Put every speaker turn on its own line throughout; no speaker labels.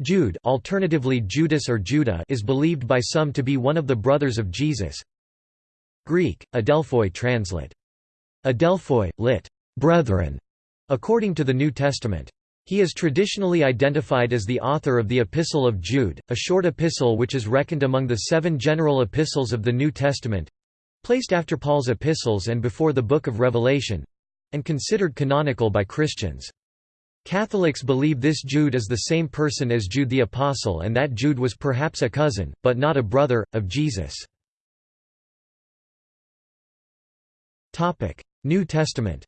Jude alternatively Judas or Judah is believed by some to be one of the brothers of Jesus. Greek, Adelphoi translate. Adelphoi, lit. Brethren, according to the New Testament. He is traditionally identified as the author of the Epistle of Jude, a short epistle which is reckoned among the seven general epistles of the New Testament—placed after Paul's epistles and before the Book of Revelation—and considered canonical by Christians. Catholics believe this Jude is the same person as Jude the Apostle and that Jude was perhaps a cousin, but not a brother, of Jesus. New Testament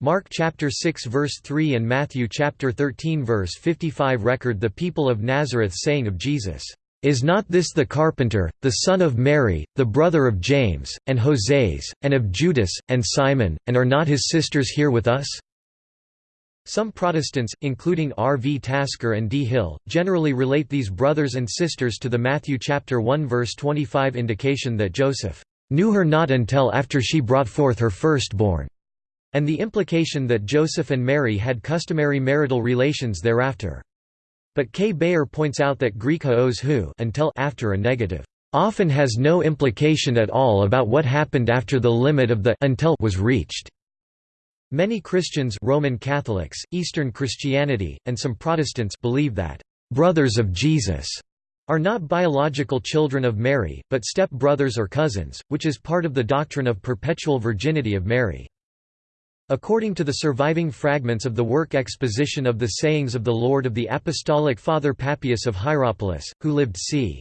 Mark chapter 6 verse 3 and Matthew chapter 13 verse 55 record the people of Nazareth saying of Jesus, is not this the carpenter, the son of Mary, the brother of James, and Joses, and of Judas, and Simon, and are not his sisters here with us?' Some Protestants, including R. V. Tasker and D. Hill, generally relate these brothers and sisters to the Matthew chapter 1 verse 25 indication that Joseph knew her not until after she brought forth her firstborn, and the implication that Joseph and Mary had customary marital relations thereafter. But K. Beyer points out that Greek haos who until after a negative often has no implication at all about what happened after the limit of the until was reached. Many Christians Roman Catholics, Eastern Christianity, and some Protestants believe that brothers of Jesus are not biological children of Mary, but step-brothers or cousins, which is part of the doctrine of perpetual virginity of Mary. According to the surviving fragments of the work Exposition of the Sayings of the Lord of the Apostolic Father Papias of Hierapolis, who lived c.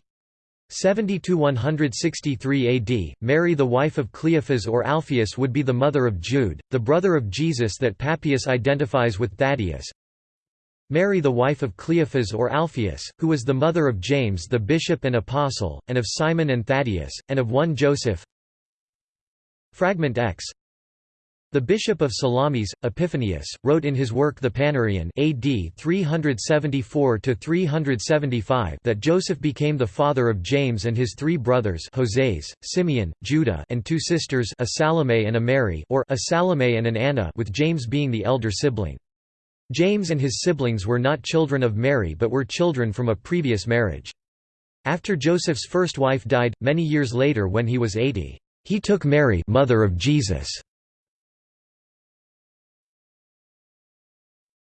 70–163 AD, Mary the wife of Cleophas or Alphaeus would be the mother of Jude, the brother of Jesus that Papias identifies with Thaddeus. Mary the wife of Cleophas or Alphaeus, who was the mother of James the bishop and apostle, and of Simon and Thaddeus, and of one Joseph Fragment X the bishop of Salamis, Epiphanius, wrote in his work The Panarion AD 374–375 that Joseph became the father of James and his three brothers Joses, Simeon, Judah and two sisters a Salome and a Mary or a Salome and an Anna with James being the elder sibling. James and his siblings were not children of Mary but were children from a previous marriage. After Joseph's first wife died, many years later when he was 80, he took Mary mother of Jesus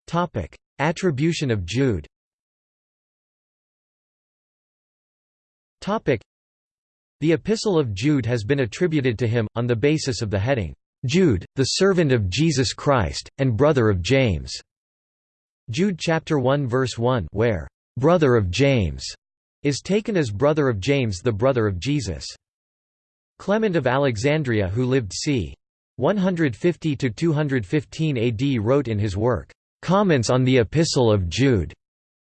Topic: Attribution of Jude. Topic: The Epistle of Jude has been attributed to him on the basis of the heading Jude, the servant of Jesus Christ and brother of James. Jude chapter 1 verse 1 where brother of James is taken as brother of James the brother of Jesus. Clement of Alexandria who lived c. 150–215 AD wrote in his work, Comments on the Epistle of Jude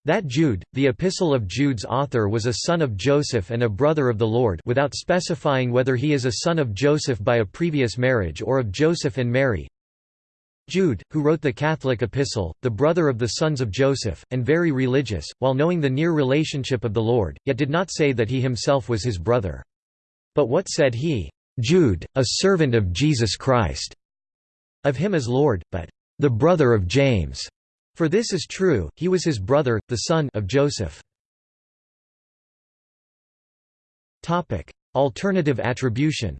that Jude, the Epistle of Jude's author was a son of Joseph and a brother of the Lord without specifying whether he is a son of Joseph by a previous marriage or of Joseph and Mary. Jude, who wrote the Catholic epistle, the brother of the sons of Joseph, and very religious, while knowing the near relationship of the Lord, yet did not say that he himself was his brother. But what said he? Jude, a servant of Jesus Christ. Of him as Lord, but the brother of James. For this is true, he was his brother, the son of Joseph. Alternative attribution.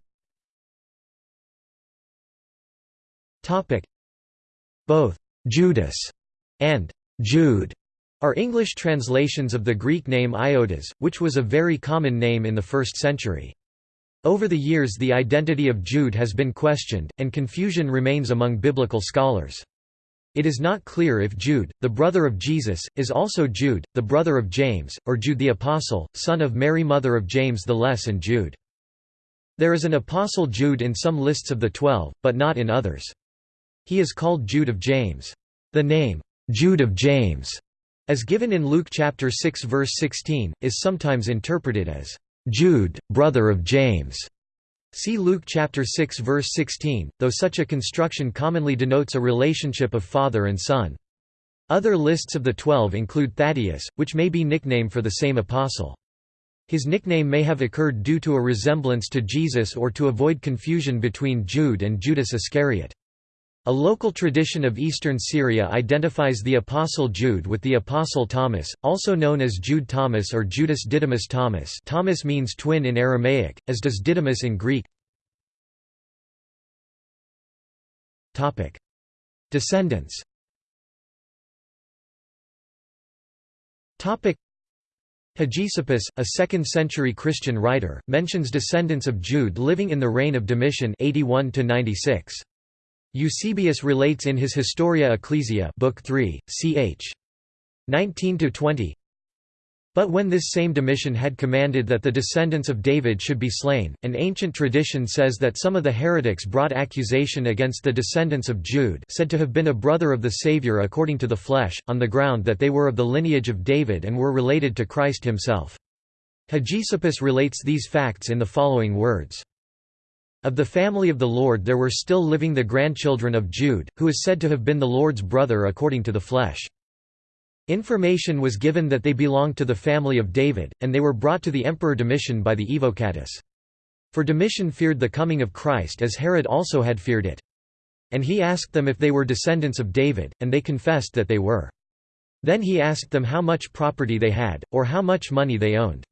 Both Judas and Jude are English translations of the Greek name Ioudas, which was a very common name in the 1st century. Over the years the identity of Jude has been questioned, and confusion remains among biblical scholars. It is not clear if Jude, the brother of Jesus, is also Jude, the brother of James, or Jude the Apostle, son of Mary mother of James the Less and Jude. There is an Apostle Jude in some lists of the Twelve, but not in others. He is called Jude of James. The name, Jude of James, as given in Luke chapter 6 verse 16, is sometimes interpreted as Jude, brother of James. See Luke chapter 6 verse 16, though such a construction commonly denotes a relationship of father and son. Other lists of the Twelve include Thaddeus, which may be nickname for the same apostle. His nickname may have occurred due to a resemblance to Jesus or to avoid confusion between Jude and Judas Iscariot. A local tradition of eastern Syria identifies the Apostle Jude with the Apostle Thomas, also known as Jude Thomas or Judas Didymus Thomas Thomas means twin in Aramaic, as does Didymus in Greek. Descendants Hegesippus, a 2nd-century Christian writer, mentions descendants of Jude living in the reign of Domitian 81 -96. Eusebius relates in his Historia Ecclesia Book 3, ch. 19–20 But when this same Domitian had commanded that the descendants of David should be slain, an ancient tradition says that some of the heretics brought accusation against the descendants of Jude said to have been a brother of the Saviour according to the flesh, on the ground that they were of the lineage of David and were related to Christ himself. Hegesippus relates these facts in the following words. Of the family of the Lord there were still living the grandchildren of Jude, who is said to have been the Lord's brother according to the flesh. Information was given that they belonged to the family of David, and they were brought to the Emperor Domitian by the Evocatus. For Domitian feared the coming of Christ as Herod also had feared it. And he asked them if they were descendants of David, and they confessed that they were. Then he asked them how much property they had, or how much money they owned.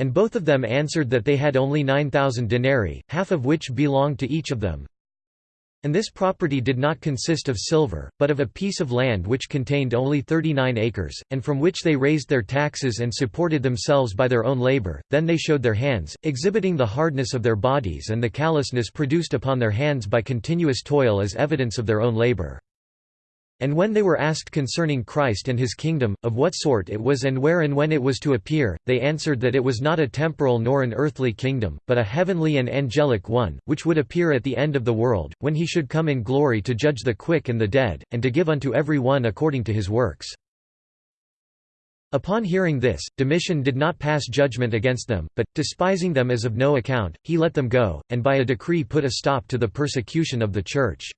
And both of them answered that they had only 9,000 denarii, half of which belonged to each of them. And this property did not consist of silver, but of a piece of land which contained only 39 acres, and from which they raised their taxes and supported themselves by their own labor. Then they showed their hands, exhibiting the hardness of their bodies and the callousness produced upon their hands by continuous toil as evidence of their own labor. And when they were asked concerning Christ and his kingdom, of what sort it was and where and when it was to appear, they answered that it was not a temporal nor an earthly kingdom, but a heavenly and angelic one, which would appear at the end of the world, when he should come in glory to judge the quick and the dead, and to give unto every one according to his works. Upon hearing this, Domitian did not pass judgment against them, but, despising them as of no account, he let them go, and by a decree put a stop to the persecution of the Church.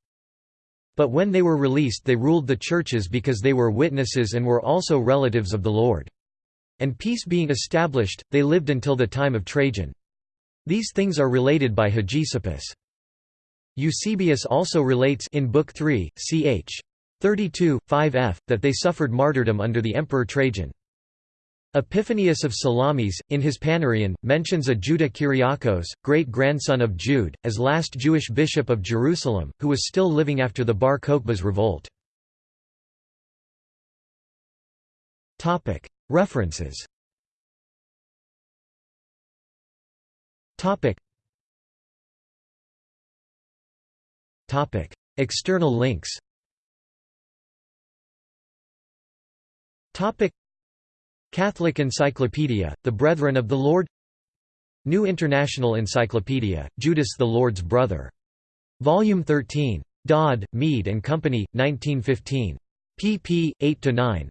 But when they were released they ruled the churches because they were witnesses and were also relatives of the Lord. And peace being established, they lived until the time of Trajan. These things are related by Hegesippus. Eusebius also relates in Book 3, ch. 32, 5f, that they suffered martyrdom under the Emperor Trajan. Epiphanius of Salamis, in his Panarion, mentions a Judah Kyriakos, great-grandson of Jude, as last Jewish bishop of Jerusalem, who was still living after the Bar Kokhba's revolt. References. External links Catholic Encyclopedia, The Brethren of the Lord New International Encyclopedia, Judas the Lord's Brother. Volume 13. Dodd, Mead and Company, 1915. pp. 8–9.